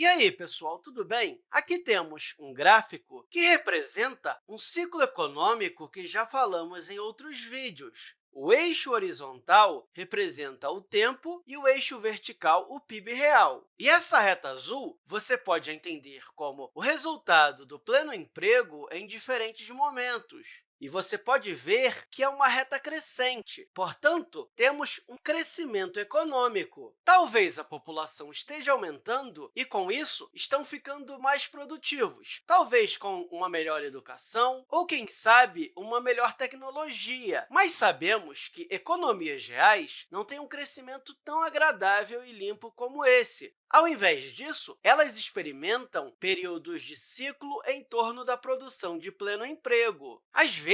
E aí, pessoal, tudo bem? Aqui temos um gráfico que representa um ciclo econômico que já falamos em outros vídeos. O eixo horizontal representa o tempo e o eixo vertical o PIB real. E essa reta azul você pode entender como o resultado do pleno emprego em diferentes momentos. E você pode ver que é uma reta crescente, portanto, temos um crescimento econômico. Talvez a população esteja aumentando e, com isso, estão ficando mais produtivos, talvez com uma melhor educação ou, quem sabe, uma melhor tecnologia. Mas sabemos que economias reais não têm um crescimento tão agradável e limpo como esse. Ao invés disso, elas experimentam períodos de ciclo em torno da produção de pleno emprego. Às vezes,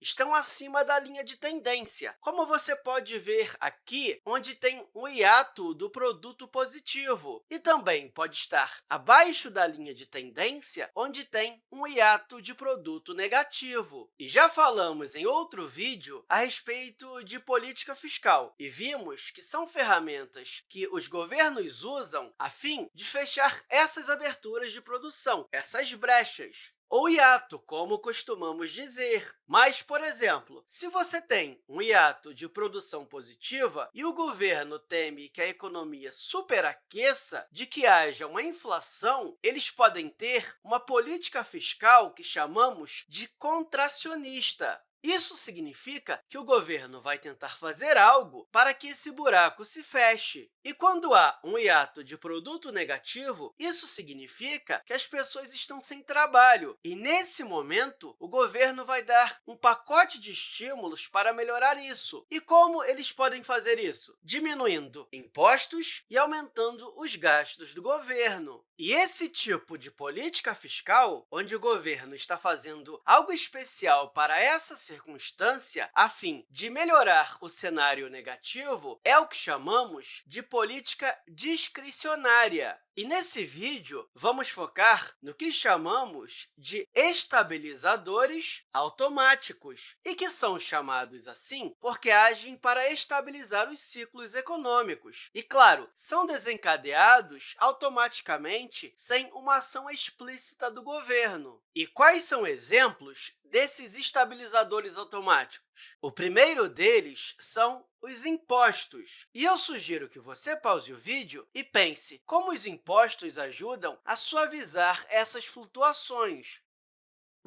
estão acima da linha de tendência, como você pode ver aqui, onde tem um hiato do produto positivo, e também pode estar abaixo da linha de tendência, onde tem um hiato de produto negativo. E já falamos em outro vídeo a respeito de política fiscal, e vimos que são ferramentas que os governos usam a fim de fechar essas aberturas de produção, essas brechas ou hiato, como costumamos dizer. Mas, por exemplo, se você tem um hiato de produção positiva e o governo teme que a economia superaqueça, de que haja uma inflação, eles podem ter uma política fiscal que chamamos de contracionista. Isso significa que o governo vai tentar fazer algo para que esse buraco se feche. E quando há um hiato de produto negativo, isso significa que as pessoas estão sem trabalho. E, nesse momento, o governo vai dar um pacote de estímulos para melhorar isso. E como eles podem fazer isso? Diminuindo impostos e aumentando os gastos do governo. E esse tipo de política fiscal, onde o governo está fazendo algo especial para essa circunstância a fim de melhorar o cenário negativo, é o que chamamos de política discricionária. E nesse vídeo, vamos focar no que chamamos de estabilizadores automáticos, e que são chamados assim porque agem para estabilizar os ciclos econômicos. E, claro, são desencadeados automaticamente sem uma ação explícita do governo. E quais são exemplos desses estabilizadores automáticos? O primeiro deles são os impostos. E eu sugiro que você pause o vídeo e pense como os impostos ajudam a suavizar essas flutuações.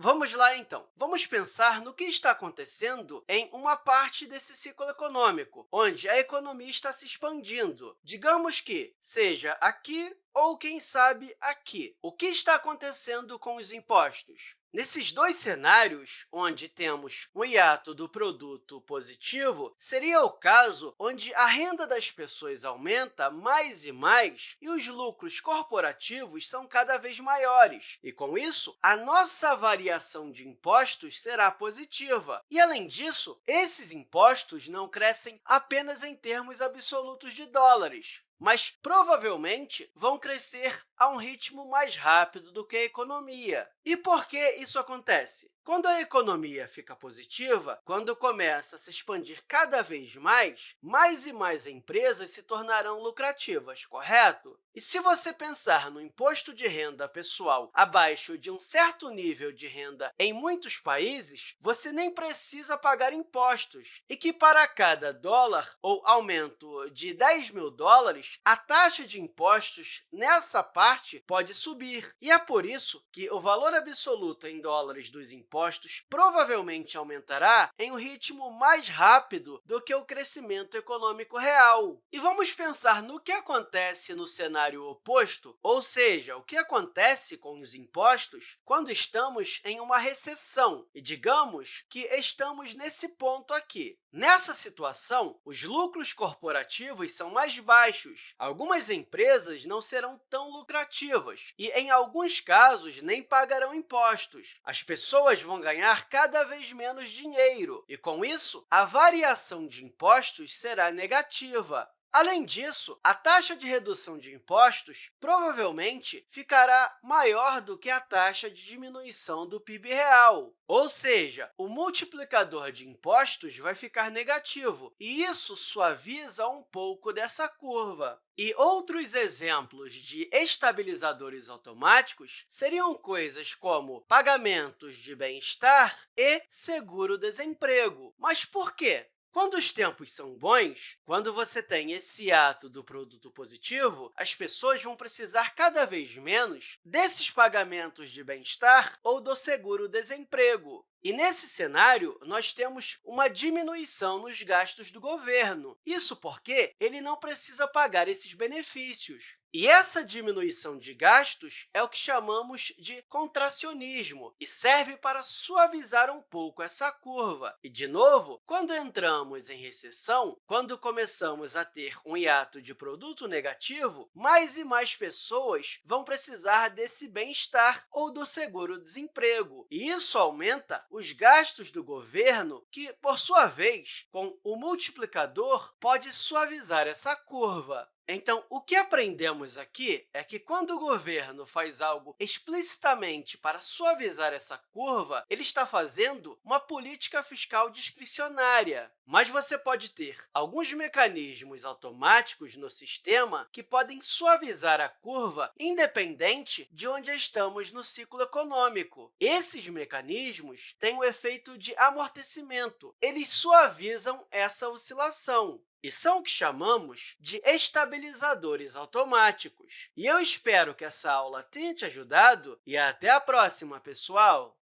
Vamos lá, então. Vamos pensar no que está acontecendo em uma parte desse ciclo econômico, onde a economia está se expandindo. Digamos que seja aqui ou, quem sabe, aqui. O que está acontecendo com os impostos? Nesses dois cenários, onde temos um hiato do produto positivo, seria o caso onde a renda das pessoas aumenta mais e mais e os lucros corporativos são cada vez maiores. E, com isso, a nossa variação de impostos será positiva. E, além disso, esses impostos não crescem apenas em termos absolutos de dólares, mas provavelmente vão crescer a um ritmo mais rápido do que a economia. E por que isso acontece? Quando a economia fica positiva, quando começa a se expandir cada vez mais, mais e mais empresas se tornarão lucrativas, correto? E se você pensar no imposto de renda pessoal abaixo de um certo nível de renda em muitos países, você nem precisa pagar impostos, e que para cada dólar ou aumento de 10 mil dólares, a taxa de impostos nessa parte pode subir. E é por isso que o valor absoluto em dólares dos impostos provavelmente aumentará em um ritmo mais rápido do que o crescimento econômico real. E vamos pensar no que acontece no cenário oposto, ou seja, o que acontece com os impostos quando estamos em uma recessão. E digamos que estamos nesse ponto aqui. Nessa situação, os lucros corporativos são mais baixos. Algumas empresas não serão tão lucrativas e, em alguns casos, nem pagarão impostos. As pessoas vão ganhar cada vez menos dinheiro e, com isso, a variação de impostos será negativa. Além disso, a taxa de redução de impostos provavelmente ficará maior do que a taxa de diminuição do PIB real. Ou seja, o multiplicador de impostos vai ficar negativo, e isso suaviza um pouco dessa curva. E outros exemplos de estabilizadores automáticos seriam coisas como pagamentos de bem-estar e seguro-desemprego. Mas por quê? Quando os tempos são bons, quando você tem esse ato do produto positivo, as pessoas vão precisar cada vez menos desses pagamentos de bem-estar ou do seguro-desemprego. E, nesse cenário, nós temos uma diminuição nos gastos do governo. Isso porque ele não precisa pagar esses benefícios. E essa diminuição de gastos é o que chamamos de contracionismo e serve para suavizar um pouco essa curva. E, de novo, quando entramos em recessão, quando começamos a ter um hiato de produto negativo, mais e mais pessoas vão precisar desse bem-estar ou do seguro-desemprego. E isso aumenta os gastos do governo, que, por sua vez, com o multiplicador, pode suavizar essa curva. Então, o que aprendemos aqui é que, quando o governo faz algo explicitamente para suavizar essa curva, ele está fazendo uma política fiscal discricionária. Mas você pode ter alguns mecanismos automáticos no sistema que podem suavizar a curva independente de onde estamos no ciclo econômico. Esses mecanismos têm o efeito de amortecimento. Eles suavizam essa oscilação e são o que chamamos de estabilizadores automáticos. E eu espero que essa aula tenha te ajudado e até a próxima, pessoal!